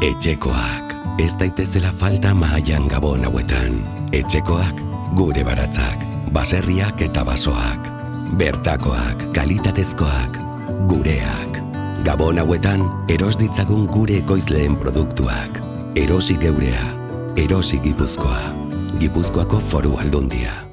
Etxekoak. Ez daitezela falta mahaian gabon hauetan. Etxekoak, gure baratzak, baserriak eta basoak. Bertakoak, kalitatezkoak, gureak. Gabon hauetan, eros ditzagun gure ekoizleen produktuak. Erosi geurea, erosi gipuzkoa. Gipuzkoako foru aldundia.